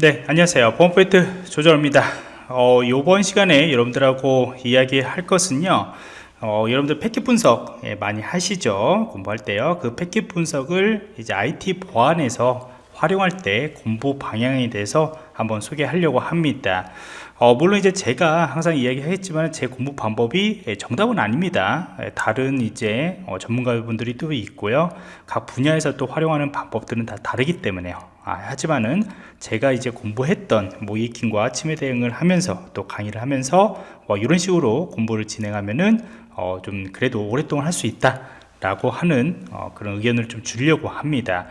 네 안녕하세요. 보안포인트 조정입니다. 어, 이번 시간에 여러분들하고 이야기할 것은요 어, 여러분들 패킷 분석 예, 많이 하시죠? 공부할 때요. 그 패킷 분석을 이제 IT 보안에서 활용할 때 공부 방향에 대해서 한번 소개하려고 합니다 어, 물론 이제 제가 항상 이야기하겠지만 제 공부 방법이 예, 정답은 아닙니다. 예, 다른 이제 어, 전문가분들이 또 있고요. 각 분야에서 또 활용하는 방법들은 다 다르기 때문에요. 아, 하지만은 제가 이제 공부했던 모이킹과 침해 대응을 하면서 또 강의를 하면서 뭐 이런 식으로 공부를 진행하면은 어, 좀 그래도 오랫동안 할 수 있다 라고 하는 어, 그런 의견을 좀 주려고 합니다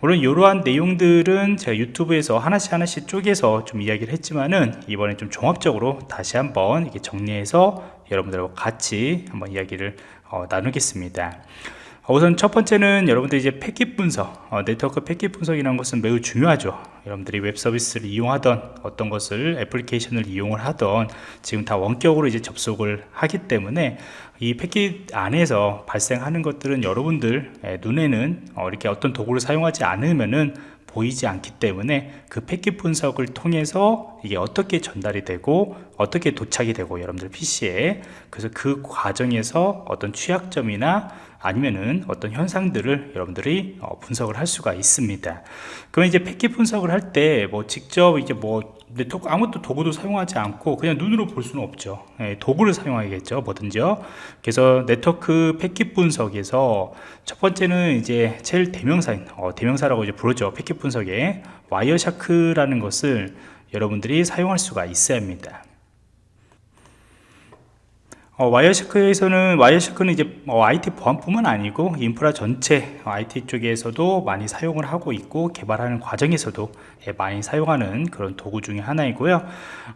물론 이러한 내용들은 제가 유튜브에서 하나씩 하나씩 쪼개서 좀 이야기를 했지만은 이번에 좀 종합적으로 다시 한번 이렇게 정리해서 여러분들하고 같이 한번 이야기를 어, 나누겠습니다 우선 첫 번째는 여러분들 이제 패킷 분석 어, 네트워크 패킷 분석이라는 것은 매우 중요하죠. 여러분들이 웹 서비스를 이용하던 어떤 것을 애플리케이션을 이용을 하던 지금 다 원격으로 이제 접속을 하기 때문에 이 패킷 안에서 발생하는 것들은 여러분들 눈에는 어, 이렇게 어떤 도구를 사용하지 않으면은 보이지 않기 때문에 그 패킷 분석을 통해서 이게 어떻게 전달이 되고 어떻게 도착이 되고 여러분들 PC에 그래서 그 과정에서 어떤 취약점이나 아니면은 어떤 현상들을 여러분들이 어, 분석을 할 수가 있습니다. 그러면 이제 패킷 분석을 할 때 뭐 직접 이제 뭐 네트워크 아무것도 도구도 사용하지 않고 그냥 눈으로 볼 수는 없죠. 예, 도구를 사용하겠죠 뭐든지요. 그래서 네트워크 패킷 분석에서 첫 번째는 이제 제일 대명사인 어, 대명사라고 이제 부르죠 패킷 분석에. 와이어샤크라는 것을 여러분들이 사용할 수가 있어야 합니다 어, Wireshark에서는 Wireshark는 이제 어, IT 보안뿐만 아니고 인프라 전체 어, IT 쪽에서도 많이 사용을 하고 있고 개발하는 과정에서도 예, 많이 사용하는 그런 도구 중에 하나이고요.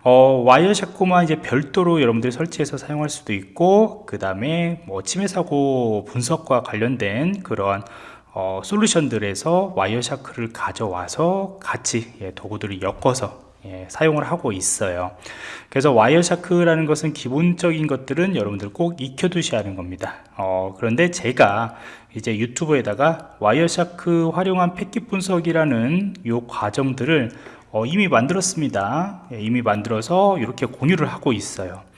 어, Wireshark만 이제 별도로 여러분들이 설치해서 사용할 수도 있고 그 다음에 뭐 침해 사고 분석과 관련된 그러한 어, 솔루션들에서 Wireshark를 가져와서 같이 예, 도구들을 엮어서 예, 사용을 하고 있어요. 그래서 Wireshark라는 것은 기본적인 것들은 여러분들 꼭 익혀 두셔야 하는 겁니다. 어, 그런데 제가 이제 유튜브에다가 Wireshark 활용한 패킷 분석이라는 요 과정들을 어, 이미 만들었습니다. 예, 이미 만들어서 이렇게 공유를 하고 있어요. 음,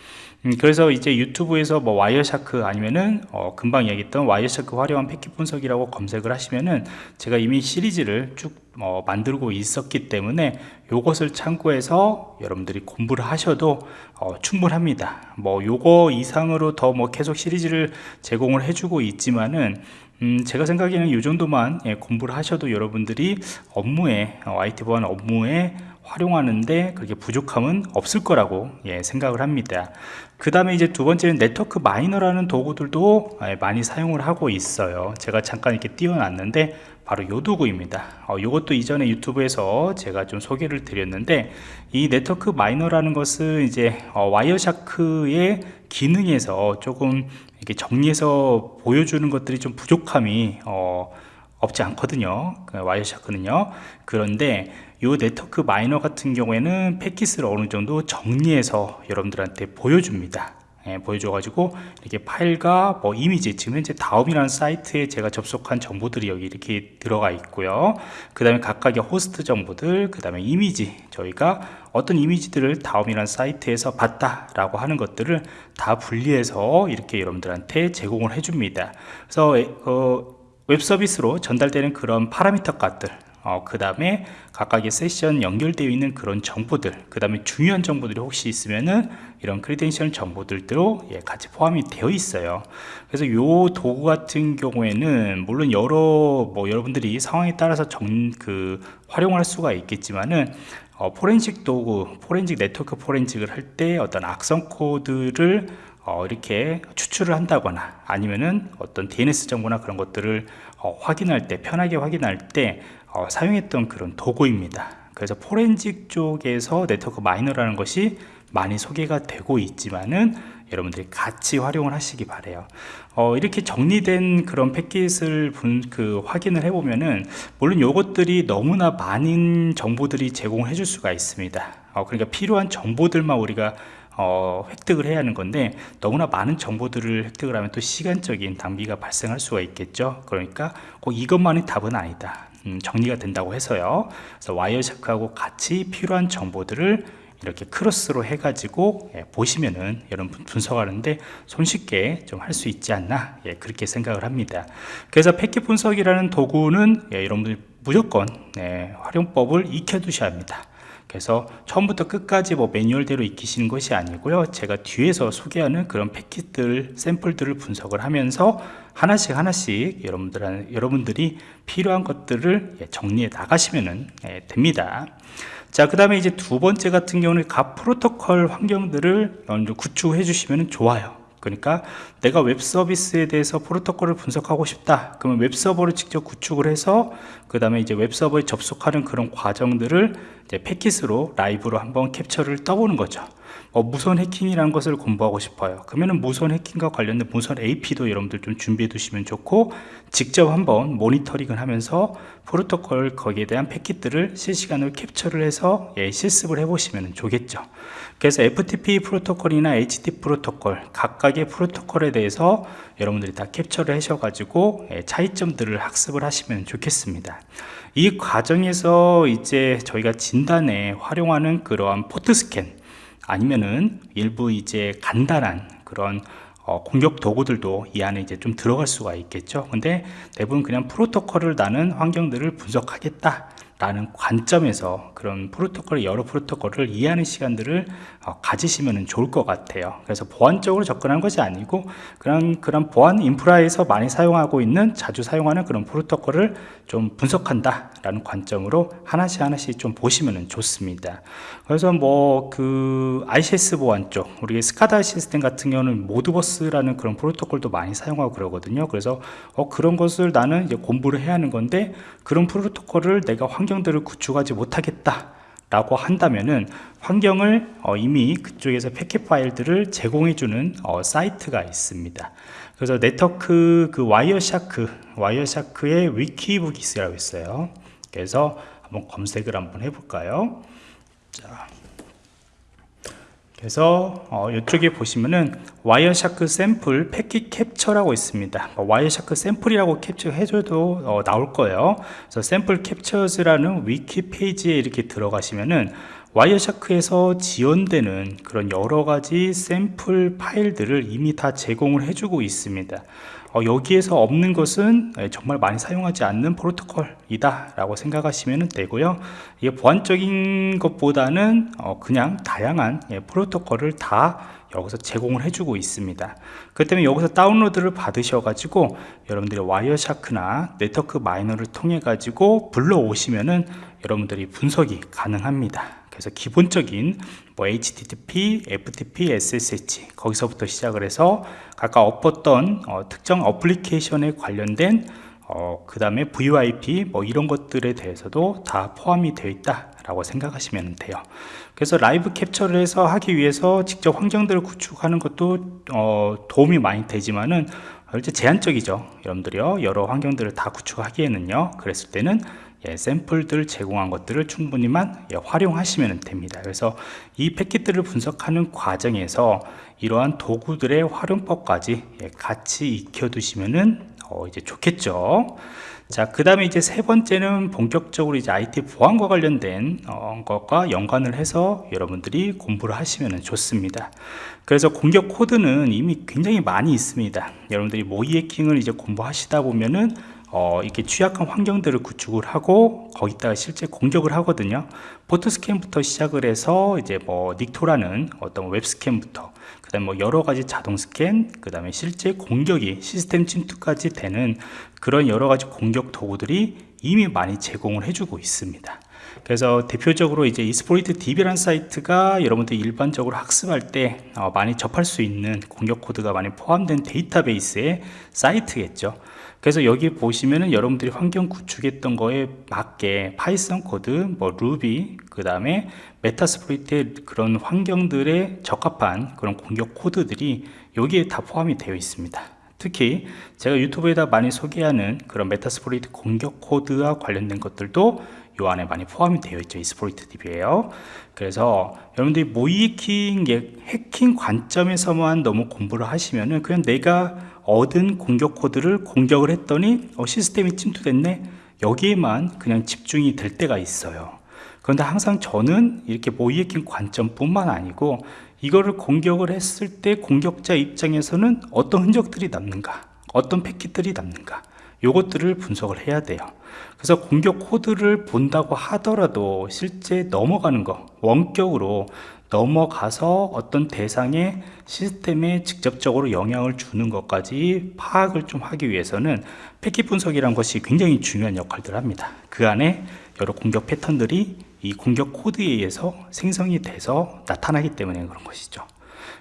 그래서 이제 유튜브에서 뭐 Wireshark 아니면은 어, 금방 이야기했던 Wireshark 활용한 패킷 분석이라고 검색을 하시면은 제가 이미 시리즈를 쭉 어, 만들고 있었기 때문에 요것을 참고해서 여러분들이 공부를 하셔도 어, 충분합니다. 뭐 요거 이상으로 더 뭐 계속 시리즈를 제공을 해주고 있지만은 음, 제가 생각에는 이 정도만 예, 공부를 하셔도 여러분들이 업무에 어, IT 보안 업무에 활용하는데 그렇게 부족함은 없을 거라고 예, 생각을 합니다. 그 다음에 이제 두 번째는 네트워크 마이너라는 도구들도 예, 많이 사용을 하고 있어요. 제가 잠깐 이렇게 띄워놨는데 바로 요 도구입니다. 어, 이것도 이전에 유튜브에서 제가 좀 소개를 드렸는데 이 NetworkMiner라는 것은 이제 어, 와이어샤크의 기능에서 조금 이렇게 정리해서 보여주는 것들이 좀 부족함이 어, 없지 않거든요. 그 Wireshark는요. 그런데 이 NetworkMiner 같은 경우에는 패킷을 어느 정도 정리해서 여러분들한테 보여줍니다. 예, 보여줘 가지고 이렇게 파일과 뭐 이미지 지금 현재 다음이라는 사이트에 제가 접속한 정보들이 여기 이렇게 들어가 있고요. 그 다음에 각각의 호스트 정보들 그 다음에 이미지 저희가 어떤 이미지들을 다음이라는 사이트에서 봤다 라고 하는 것들을 다 분리해서 이렇게 여러분들한테 제공을 해 줍니다. 그래서 어, 웹 서비스로 전달되는 그런 파라미터 값들 어, 그 다음에 각각의 세션 연결되어 있는 그런 정보들 그 다음에 중요한 정보들이 혹시 있으면은 이런 credential 정보들도 예, 같이 포함이 되어 있어요. 그래서 요 도구 같은 경우에는 물론 여러 뭐 여러분들이 상황에 따라서 정, 그 활용할 수가 있겠지만은 어, 포렌식 도구 포렌식 네트워크 포렌식을 할 때 어떤 악성 코드를 어, 이렇게 추출을 한다거나 아니면은 어떤 DNS 정보나 그런 것들을 어, 확인할 때 편하게 확인할 때 어, 사용했던 그런 도구입니다. 그래서 포렌식 쪽에서 NetworkMiner라는 것이 많이 소개가 되고 있지만은 여러분들이 같이 활용을 하시기 바래요. 어, 이렇게 정리된 그런 패킷을 분, 그 확인을 해보면은 물론 이것들이 너무나 많은 정보들이 제공을 해줄 수가 있습니다. 어, 그러니까 필요한 정보들만 우리가 어, 획득을 해야 하는 건데 너무나 많은 정보들을 획득을 하면 또 시간적인 낭비가 발생할 수가 있겠죠. 그러니까 꼭 이것만이 답은 아니다. 음, 정리가 된다고 해서요. 그래서 와이어샤크하고 같이 필요한 정보들을 이렇게 크로스로 해가지고 예, 보시면은 여러분 분석하는데 손쉽게 좀 할 수 있지 않나 예, 그렇게 생각을 합니다. 그래서 패킷 분석이라는 도구는 예, 여러분들 무조건 예, 활용법을 익혀 두셔야 합니다 그래서 처음부터 끝까지 뭐 매뉴얼대로 익히시는 것이 아니고요. 제가 뒤에서 소개하는 그런 패킷들 샘플들을 분석을 하면서 하나씩 하나씩 여러분들 여러분들이 필요한 것들을 예, 정리해 나가시면 예, 됩니다. 자 그 다음에 이제 두 번째 같은 경우는 각 프로토콜 환경들을 구축해 주시면 좋아요 그러니까 내가 웹 서비스에 대해서 프로토콜을 분석하고 싶다. 그러면 웹 서버를 직접 구축을 해서 그 다음에 이제 웹 서버에 접속하는 그런 과정들을 이제 패킷으로 라이브로 한번 캡처를 떠보는 거죠 어, 무선 해킹이라는 것을 공부하고 싶어요. 그러면 무선 해킹과 관련된 무선 AP도 여러분들 좀 준비해 두시면 좋고 직접 한번 모니터링을 하면서 프로토콜 거기에 대한 패킷들을 실시간으로 캡처를 해서 예, 실습을 해 보시면 좋겠죠. 그래서 FTP 프로토콜이나 HT 프로토콜 각각의 프로토콜에 대해서 여러분들이 다 캡처를 하셔 가지고 예, 차이점들을 학습을 하시면 좋겠습니다. 이 과정에서 이제 저희가 진단에 활용하는 그러한 포트 스캔 아니면은 일부 이제 간단한 그런 어, 공격 도구들도 이 안에 이제 좀 들어갈 수가 있겠죠? 근데 대부분 그냥 프로토콜을 나는 환경들을 분석하겠다 라는 관점에서 그런 프로토콜 여러 프로토콜을 이해하는 시간들을 어, 가지시면 좋을 것 같아요. 그래서 보안적으로 접근한 것이 아니고 그런 그런 보안 인프라에서 많이 사용하고 있는 자주 사용하는 그런 프로토콜을 좀 분석한다 라는 관점으로 하나씩 하나씩 좀 보시면 좋습니다. 그래서 뭐 그 ICS 보안 쪽 우리 스카다 시스템 같은 경우는 모드버스라는 그런 프로토콜도 많이 사용하고 그러거든요. 그래서 어, 그런 것을 나는 이제 공부를 해야 하는 건데 그런 프로토콜을 내가 환경들을 구축하지 못하겠다 라고 한다면은 환경을 어, 이미 그쪽에서 패킷 파일들을 제공해주는 어, 사이트가 있습니다. 그래서 네트워크 그 Wireshark Wireshark의 Wikibooks라고 있어요. 그래서 한번 검색을 한번 해볼까요? 자, 그래서 어, 이쪽에 보시면은 Wireshark 샘플 패킷 캡처라고 있습니다. 뭐 Wireshark 샘플이라고 캡처해줘도 어, 나올 거예요. 그래서 Sample Captures라는 위키 페이지에 이렇게 들어가시면은 Wireshark에서 지원되는 그런 여러가지 샘플 파일들을 이미 다 제공을 해주고 있습니다. 어, 여기에서 없는 것은 예, 정말 많이 사용하지 않는 프로토콜이다 라고 생각하시면 되고요. 이게 보안적인 것보다는 어, 그냥 다양한 예, 프로토콜을 다 여기서 제공을 해주고 있습니다. 그 때문에 여기서 다운로드를 받으셔 가지고 여러분들이 와이어샤크나 네트워크 마이너를 통해 가지고 불러오시면은 여러분들이 분석이 가능합니다 그래서 기본적인 뭐 HTTP, FTP, SSH 거기서부터 시작을 해서 각각 엎었던 어, 특정 어플리케이션에 관련된 어, 그 다음에 VoIP 뭐 이런 것들에 대해서도 다 포함이 되어 있다 라고 생각하시면 돼요. 그래서 라이브 캡처를 해서 하기 위해서 직접 환경들을 구축하는 것도 어, 도움이 많이 되지만은 제한적이죠. 여러분들이요. 여러 환경들을 다 구축하기에는요. 그랬을 때는 예, 샘플들 제공한 것들을 충분히만 예, 활용하시면 됩니다 그래서 이 패킷들을 분석하는 과정에서 이러한 도구들의 활용법까지 예, 같이 익혀 두시면은 어, 이제 좋겠죠 자, 그 다음에 이제 세 번째는 본격적으로 이제 IT 보안과 관련된 어, 것과 연관을 해서 여러분들이 공부를 하시면 좋습니다. 그래서 공격 코드는 이미 굉장히 많이 있습니다. 여러분들이 모의 해킹을 이제 공부하시다 보면은 어, 이렇게 취약한 환경들을 구축을 하고 거기다가 실제 공격을 하거든요. 포트 스캔부터 시작을 해서 이제 뭐 Nikto라는 어떤 웹 스캔부터 그 다음에 뭐 여러 가지 자동 스캔 그 다음에 실제 공격이 시스템 침투까지 되는 그런 여러 가지 공격 도구들이 이미 많이 제공을 해주고 있습니다. 그래서 대표적으로 이제 Exploit DB라는 사이트가 여러분들이 일반적으로 학습할 때 어, 많이 접할 수 있는 공격 코드가 많이 포함된 데이터베이스의 사이트겠죠 그래서 여기 보시면은 여러분들이 환경 구축했던 거에 맞게 파이썬 코드, 뭐 루비, 그 다음에 Metasploit의 그런 환경들에 적합한 그런 공격 코드들이 여기에 다 포함이 되어 있습니다. 특히 제가 유튜브에다 많이 소개하는 그런 Metasploit 공격 코드와 관련된 것들도 요 안에 많이 포함이 되어 있죠 Exploit DB에요 그래서 여러분들이 모의해킹 해킹 관점에서만 너무 공부를 하시면은 그냥 내가 얻은 공격 코드를 공격을 했더니 어, 시스템이 침투됐네. 여기에만 그냥 집중이 될 때가 있어요. 그런데 항상 저는 이렇게 모이에킹 관점뿐만 아니고 이거를 공격을 했을 때 공격자 입장에서는 어떤 흔적들이 남는가 어떤 패킷들이 남는가 요것들을 분석을 해야 돼요. 그래서 공격 코드를 본다고 하더라도 실제 넘어가는 거 원격으로 넘어가서 어떤 대상의 시스템에 직접적으로 영향을 주는 것까지 파악을 좀 하기 위해서는 패킷 분석이란 것이 굉장히 중요한 역할들을 합니다. 그 안에 여러 공격 패턴들이 이 공격 코드에 의해서 생성이 돼서 나타나기 때문에 그런 것이죠.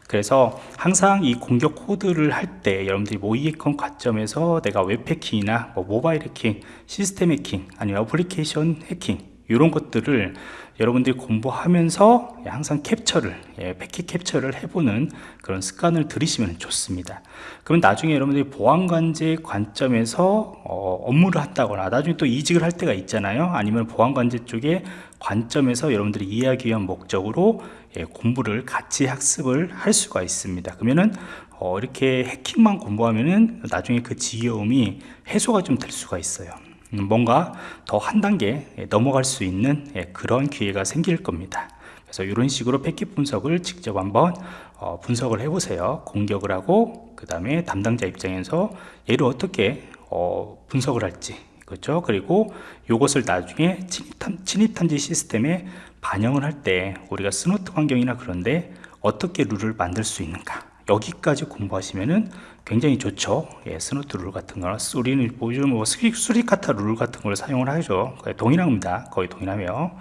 그래서 항상 이 공격 코드를 할 때 여러분들이 모의해킹 관점에서 내가 웹 해킹이나 뭐 모바일 해킹, 시스템 해킹, 아니면 어플리케이션 해킹 이런 것들을 여러분들이 공부하면서 항상 캡처를 예, 패킷 캡처를 해보는 그런 습관을 들이시면 좋습니다. 그러면 나중에 여러분들이 보안관제 관점에서 어, 업무를 한다거나 나중에 또 이직을 할 때가 있잖아요. 아니면 보안관제 쪽에 관점에서 여러분들이 이해하기 위한 목적으로 예, 공부를 같이 학습을 할 수가 있습니다. 그러면은 어, 이렇게 해킹만 공부하면은 나중에 그 지겨움이 해소가 좀 될 수가 있어요. 음, 뭔가 더 한 단계 예, 넘어갈 수 있는 예, 그런 기회가 생길 겁니다. 그래서 이런 식으로 패킷 분석을 직접 한번 어, 분석을 해 보세요. 공격을 하고 그 다음에 담당자 입장에서 얘를 어떻게 어, 분석을 할지 그렇죠? 그리고 이것을 나중에 침입탐, 침입탐지 시스템에 반영을 할 때 우리가 Snort 환경이나 그런데 어떻게 룰을 만들 수 있는가 여기까지 공부하시면은 굉장히 좋죠. 예, Snort 룰 같은 거나 우리는 요즘 뭐 Suricata 룰 같은 걸 사용을 하죠. 거의 동일합니다. 거의 동일하며.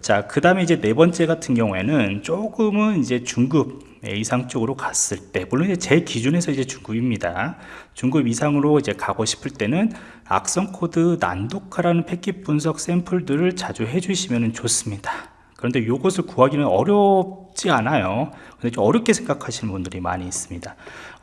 자 그 다음에 이제 네 번째 같은 경우에는 조금은 이제 중급 이상 쪽으로 갔을 때 물론 이제 제 기준에서 이제 중급입니다. 중급 이상으로 이제 가고 싶을 때는 악성 코드 난독화라는 패킷 분석 샘플들을 자주 해주시면 좋습니다. 그런데 이것을 구하기는 어렵지 않아요. 근데 좀 어렵게 생각하시는 분들이 많이 있습니다.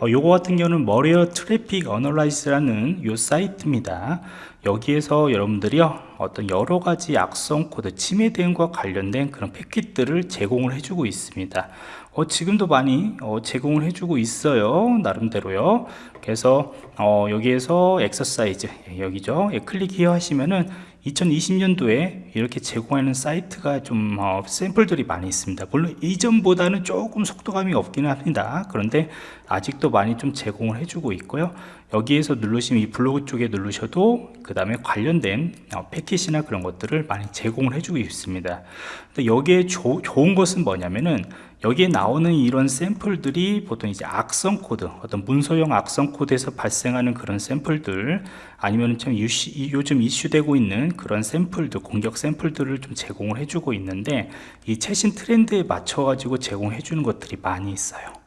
어, 요거 같은 경우는 Malware Traffic Analysis라는 요 사이트입니다. 여기에서 여러분들이요 어떤 여러 가지 악성 코드 침해 대응과 관련된 그런 패킷들을 제공을 해주고 있습니다. 어, 지금도 많이 어, 제공을 해주고 있어요 나름대로요. 그래서 어, 여기에서 엑서사이즈 예, 여기죠. 예, 클릭 히 하시면은 2020년도에 이렇게 제공하는 사이트가 좀 어, 샘플들이 많이 있습니다. 물론 이전보다는 조금 속도감이 없기는 합니다. 그런데 아직도 많이 좀 제공을 해주고 있고요. 여기에서 누르시면 이 블로그 쪽에 누르셔도 그 다음에 관련된 어, 패킷이나 그런 것들을 많이 제공을 해주고 있습니다. 여기에 조, 좋은 것은 뭐냐면은 여기에 나오는 이런 샘플들이 보통 이제 악성 코드 어떤 문서용 악성 코드에서 발생하는 그런 샘플들 아니면 좀 이슈, 요즘 이슈되고 있는 그런 샘플들 공격 샘플들을 좀 제공을 해주고 있는데 이 최신 트렌드에 맞춰 가지고 제공해 주는 것들이 많이 있어요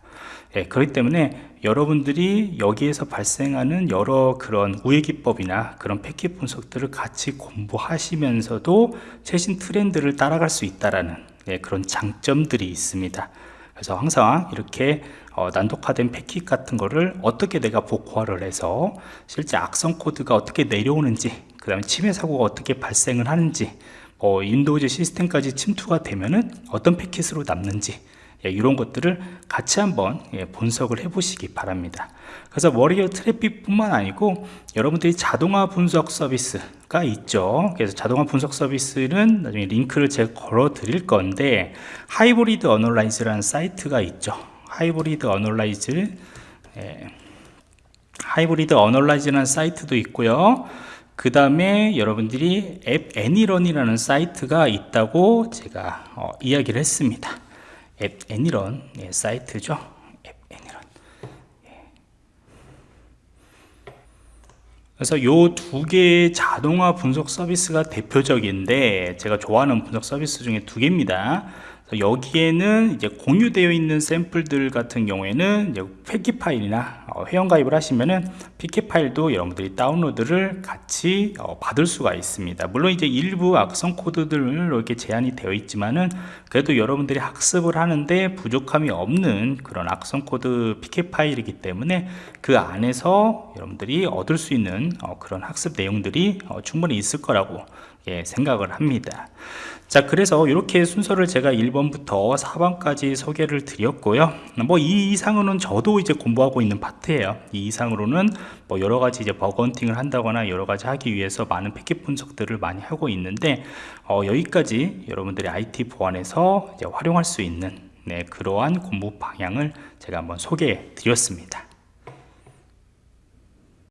예, 그렇기 때문에 여러분들이 여기에서 발생하는 여러 그런 우회 기법이나 그런 패킷 분석들을 같이 공부하시면서도 최신 트렌드를 따라갈 수 있다라는 네, 그런 장점들이 있습니다. 그래서 항상 이렇게 어, 난독화된 패킷 같은 거를 어떻게 내가 복구화를 해서 실제 악성 코드가 어떻게 내려오는지 그 다음에 침해 사고가 어떻게 발생을 하는지 어, 윈도우즈 시스템까지 침투가 되면은 어떤 패킷으로 남는지 예, 이런 것들을 같이 한번 예, 분석을 해 보시기 바랍니다. 그래서 Malware Traffic 뿐만 아니고 여러분들이 자동화 분석 서비스가 있죠. 그래서 자동화 분석 서비스는 나중에 링크를 제가 걸어 드릴 건데 Hybrid Analysis라는 사이트가 있죠. Hybrid Analysis 예, Hybrid Analysis라는 사이트도 있고요. 그 다음에 여러분들이 app.any.run이라는 사이트가 있다고 제가 어, 이야기를 했습니다 앱 애니런 예, 사이트죠 앱 애니런 예. 그래서 요 두 개의 자동화 분석 서비스가 대표적인데 제가 좋아하는 분석 서비스 중에 두 개입니다 여기에는 이제 공유되어 있는 샘플들 같은 경우에는 이제 패킷 파일이나 어, 회원 가입을 하시면은 PK 파일도 여러분들이 다운로드를 같이 어, 받을 수가 있습니다. 물론 이제 일부 악성 코드들 이렇게 제한이 되어 있지만은 그래도 여러분들이 학습을 하는데 부족함이 없는 그런 악성 코드 패킷 파일이기 때문에 그 안에서 여러분들이 얻을 수 있는 어, 그런 학습 내용들이 어, 충분히 있을 거라고 예, 생각을 합니다. 자 그래서 이렇게 순서를 제가 1번부터 4번까지 소개를 드렸고요. 뭐 이 이상으로는 저도 이제 공부하고 있는 파트예요. 이 이상으로는 뭐 여러 가지 이제 bug hunting을 한다거나 여러 가지 하기 위해서 많은 패킷 분석들을 많이 하고 있는데 어, 여기까지 여러분들이 IT 보안에서 이제 활용할 수 있는 네, 그러한 공부 방향을 제가 한번 소개해 드렸습니다